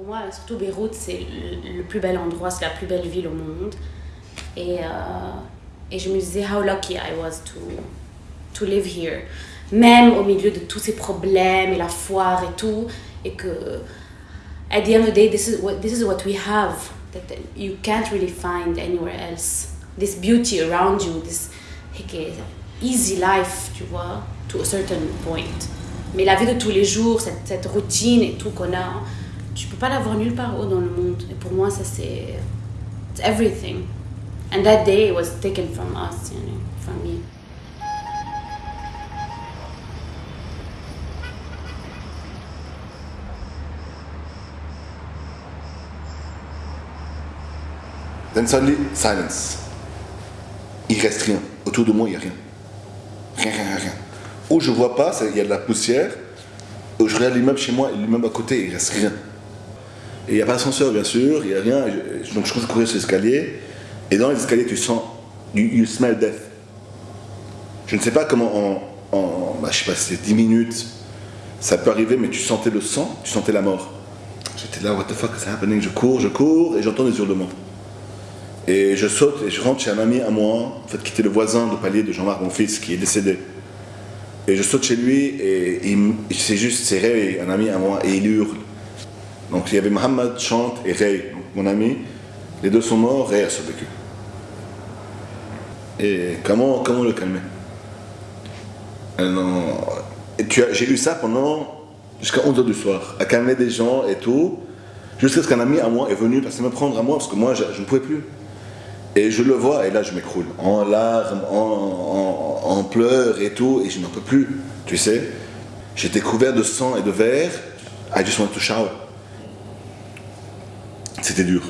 Pour moi, surtout Beyrouth, c'est le, plus bel endroit, c'est la plus belle ville au monde. Et, euh, et je me disais, how lucky I was to, to live here. Même au milieu de tous ces problèmes et la foire et tout. Et que, at the end of the day, this is what, this is what we have. That you can't really find anywhere else. This beauty around you, this easy life, tu vois, to a certain point. Mais la vie de tous les jours, cette, cette routine et tout qu'on a, tu peux pas l'avoir nulle part dans le monde. Et pour moi, ça c'est everything. And that day was taken from us, you know, from me. Then suddenly, silence. Il reste rien. Autour de moi, il n'y a rien. Rien, rien, rien. Où je vois pas, il y a de la poussière. Où je regarde l'immeuble chez moi l'immeuble à côté, il reste rien. Et il n'y a pas d'ascenseur, bien sûr, il n'y a rien. Donc je commence à courir sur l'escalier. Et dans les escaliers, tu sens, you, smell death. Je ne sais pas comment en, en bah, je sais pas, c'est 10 minutes, ça peut arriver, mais tu sentais le sang, tu sentais la mort. J'étais là, what the fuck is happening? Je cours, je cours, et j'entends des hurlements. Et je saute et je rentre chez un ami à moi, en fait, qui était le voisin de palier de Jean-Marc, mon fils, qui est décédé. Et je saute chez lui et, c'est juste, c'est un ami à moi, et il hurle. Donc il y avait Mohamed, Chante et Ray, mon ami. Les deux sont morts, Ray a survécu. Et comment, comment le calmer? J'ai eu ça pendant jusqu'à 11h du soir, à calmer des gens et tout, jusqu'à ce qu'un ami à moi est venu passer me prendre à moi, parce que moi je, ne pouvais plus. Et je le vois, et là je m'écroule, en larmes, en, en, pleurs et tout, et je n'en peux plus, tu sais. J'étais couvert de sang et de verre, I just want to shower. C'était dur.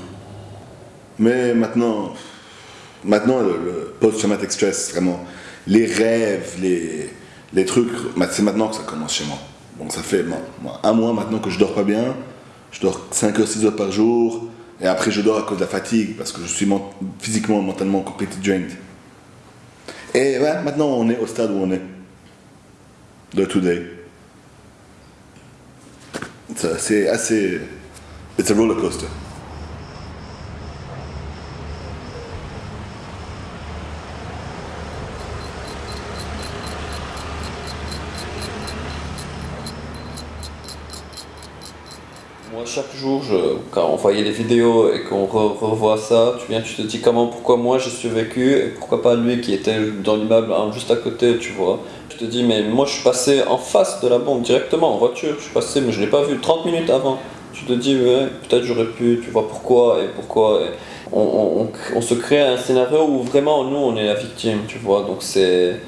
Mais maintenant, maintenant le, post-traumatic stress, vraiment, les rêves, les, les trucs, c'est maintenant que ça commence chez moi. Bon, ça fait un mois maintenant que je dors pas bien. Je dors 5 heures, 6 heures par jour. Et après, je dors à cause de la fatigue, parce que je suis physiquement, mentalement complètement drained. Et ouais, maintenant, on est au stade où on est. De today. C'est assez. It's a roller coaster. Chaque jour, quand on voyait les vidéos et qu'on revoit ça, tu viens, tu te dis comment, pourquoi moi j'ai survécu et pourquoi pas lui qui était dans l'immeuble hein, juste à côté, tu vois. Tu te dis, mais moi je suis passé en face de la bombe directement en voiture, je suis passé, mais je l'ai pas vu 30 minutes avant. Tu te dis, ouais, peut-être j'aurais pu, tu vois pourquoi et pourquoi. on, on, se crée un scénario où vraiment nous on est la victime, tu vois, donc c'est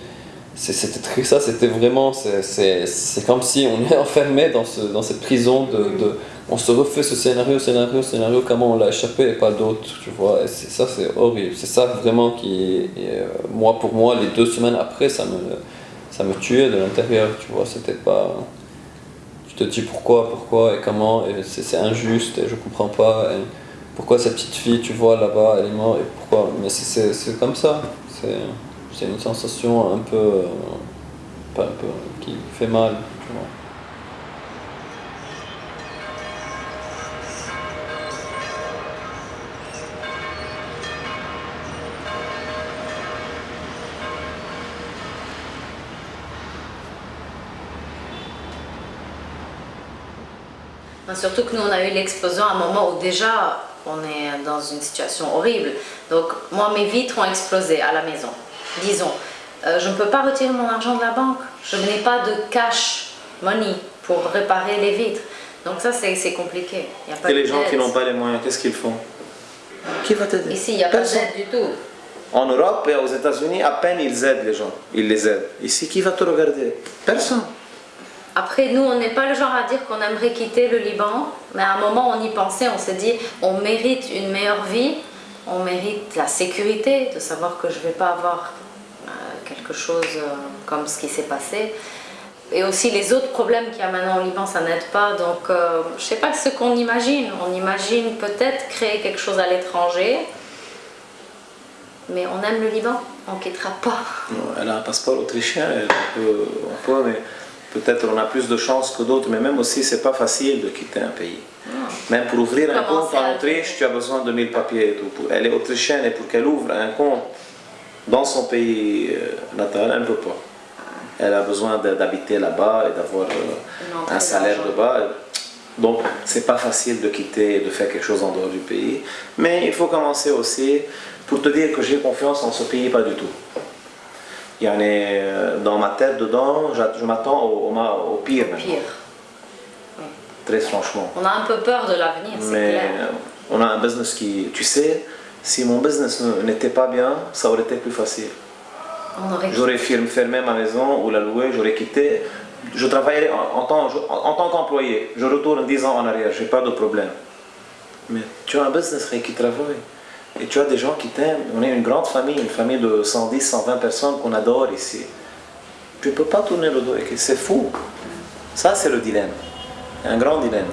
c'était très ça, c'était vraiment, c'est comme si on est enfermé dans, ce, dans cette prison de on se refait ce scénario, scénario, scénario, comment on l'a échappé et pas d'autre, tu vois. Et ça, c'est horrible. C'est ça vraiment qui, euh, moi, pour moi, les deux semaines après, ça me, tuait de l'intérieur, tu vois. C'était pas. Tu te dis pourquoi, pourquoi et comment, et c'est injuste, et je comprends pas. pourquoi cette petite fille, tu vois, là-bas, elle est morte, et pourquoi. Mais c'est comme ça. C'est une sensation un peu. Euh, pas un peu. qui fait mal. Surtout que nous, on a eu l'explosion à un moment où déjà, on est dans une situation horrible. Donc, moi, mes vitres ont explosé à la maison, disons. Euh, je ne peux pas retirer mon argent de la banque. Je n'ai pas de cash money pour réparer les vitres. Donc ça, c'est compliqué. Et les gens qui n'ont pas les moyens, qu'est-ce qu'ils font? Qui va t'aider? Ici, il n'y a pas d'aide du tout. En Europe et aux États-Unis, à peine ils aident les gens. Ils les aident. Ici, qui va te regarder? Personne. Après, nous, on n'est pas le genre à dire qu'on aimerait quitter le Liban, mais à un moment, on y pensait, on s'est dit, on mérite une meilleure vie, on mérite la sécurité, de savoir que je ne vais pas avoir euh, quelque chose euh, comme ce qui s'est passé. Et aussi les autres problèmes qu'il y a maintenant au Liban, ça n'aide pas. Donc, euh, je ne sais pas ce qu'on imagine. On imagine peut-être créer quelque chose à l'étranger, mais on aime le Liban, on ne quittera pas. Elle a un passeport autrichien, elle peut, on peut, mais peut-être on a plus de chance que d'autres, mais même aussi c'est pas facile de quitter un pays. Même pour ouvrir un compte en Autriche, tu as besoin de 1000 papiers et tout. Pour- Elle est autrichienne et pour qu'elle ouvre un compte dans son pays euh, natal, elle ne peut pas. Elle a besoin d'habiter là-bas et d'avoir euh, un salaire de bas. Donc, c'est pas facile de quitter et de faire quelque chose en dehors du pays. Mais il faut commencer aussi pour te dire que j'ai confiance en ce pays, pas du tout. Il y en est euh, dans ma tête dedans, je m'attends au, au ma- au pire, Pire. très franchement. On a un peu peur de l'avenir, c'est Mais clair. on a un business qui, tu sais, si mon business ne- n'était pas bien, ça aurait été plus facile. J'aurais fermé ma maison ou la louer, j'aurais quitté. Je travaillerais en, en tant, en- qu'employé. Je retourne 10 ans en arrière, j'ai pas de problème. Mais tu as un business qui travaille. Et tu as des gens qui t'aiment. On est une grande famille, une famille de 110, 120 personnes qu'on adore ici. Tu ne peux pas tourner le dos. et C'est fou. Ça, c'est le dilemme. Un grand dilemme.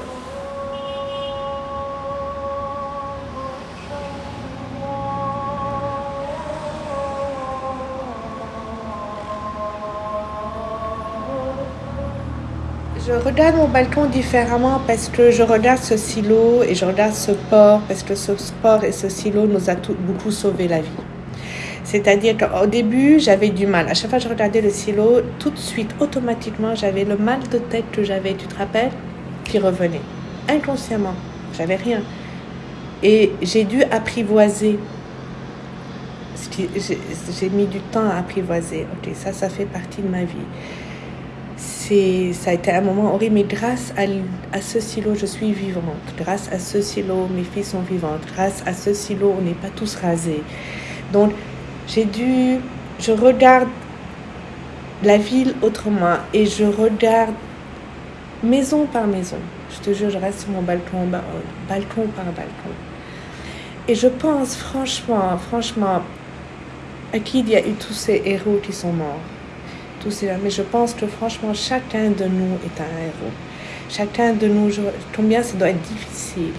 Je regarde mon balcon différemment parce que je regarde ce silo et je regarde ce port parce que ce port et ce silo nous a beaucoup sauvé la vie. C'est-à-dire qu'au début, j'avais du mal. À chaque fois que je regardais le silo, tout de suite, automatiquement, j'avais le mal de tête que j'avais, tu te rappelles, qui revenait. Inconsciemment. J'avais rien. Et j'ai dû apprivoiser. J'ai mis du temps à apprivoiser. Ok, ça, ça fait partie de ma vie ça a été un moment horrible, mais grâce à, ce silo, je suis vivante. Grâce à ce silo, mes filles sont vivantes. Grâce à ce silo, on n'est pas tous rasés. Donc, j'ai dû, je regarde la ville autrement et je regarde maison par maison. Je te jure, je reste sur mon balcon, ba- balcon par balcon. Et je pense, franchement, franchement, à qui il y a eu tous ces héros qui sont morts tous ces mais je pense que franchement chacun de nous est un héros. Chacun de nous combien ça doit être difficile.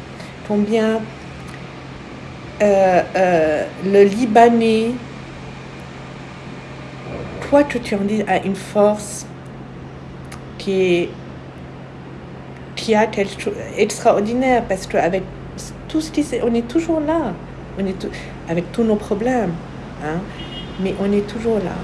Combien euh, euh, le Libanais quoi que tu en dises a une force qui est qui a quelque chose extraordinaire parce qu'avec tout ce qui on est toujours là. On est tou- avec tous nos problèmes hein, mais on est toujours là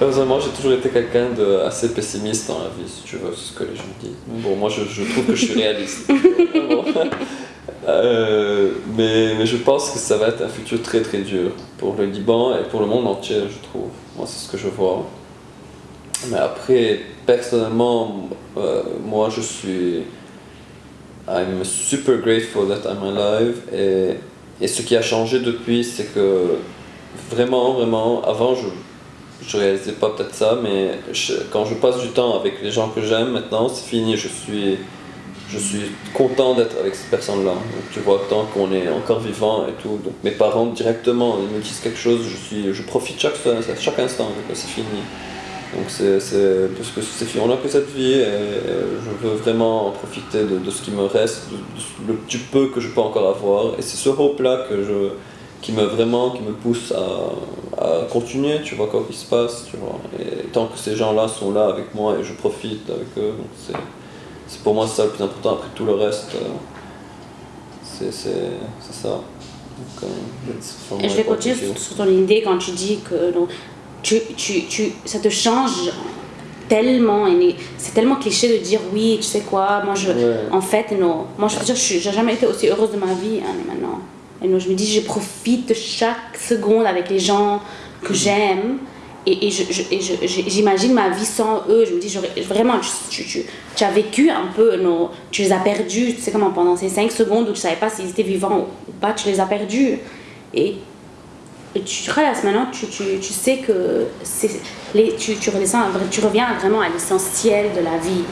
Personnellement, j'ai toujours été quelqu'un de assez pessimiste dans la vie, si tu veux, c'est ce que les gens disent. Bon, moi, je, je trouve que je suis réaliste. Euh, mais, mais je pense que ça va être un futur très très dur pour le Liban et pour le monde entier, je trouve. Moi, c'est ce que je vois. Mais après, personnellement, euh, moi, je suis. I'm super grateful that I'm alive. Et, et ce qui a changé depuis, c'est que vraiment, vraiment, avant, je je réalisais pas peut-être ça, mais quand je passe du temps avec les gens que j'aime maintenant, c'est fini, je suis, je suis content d'être avec ces personnes-là. Tu vois, tant qu'on est encore vivant et tout. Donc mes parents directement, ils me disent quelque chose, je, suis, je profite chaque, chaque instant, c'est fini. Donc c'est, parce que c'est fini, on n'a que cette vie et, je veux vraiment en profiter de, de ce qui me reste, de, de- du peu que je peux encore avoir. Et c'est ce hope-là que je, qui me vraiment qui me pousse à, à continuer tu vois quoi qu'il se passe tu vois et tant que ces gens là sont là avec moi et je profite avec eux c'est pour moi ça le plus important après tout le reste euh, c'est ça donc, euh, Et je vais continuer sur, sur ton idée quand tu dis que donc, tu, tu, tu, ça te change tellement. C'est tellement cliché de dire oui, tu sais quoi, moi je. Ouais. En fait, non. Moi je veux dire, je j'ai jamais été aussi heureuse de ma vie hein, maintenant. Et non, je me dis, je profite de chaque seconde avec les gens que j'aime. Et, et j'imagine ma vie sans eux. Je me dis, vraiment, tu, tu, tu- as vécu un peu, non, tu les as perdus, tu sais comment, pendant ces 5 secondes où tu savais pas s'ils étaient vivants ou pas, tu les as perdus. Et, et tu restes maintenant, tu, sais que les, tu reviens vraiment à l'essentiel de la vie.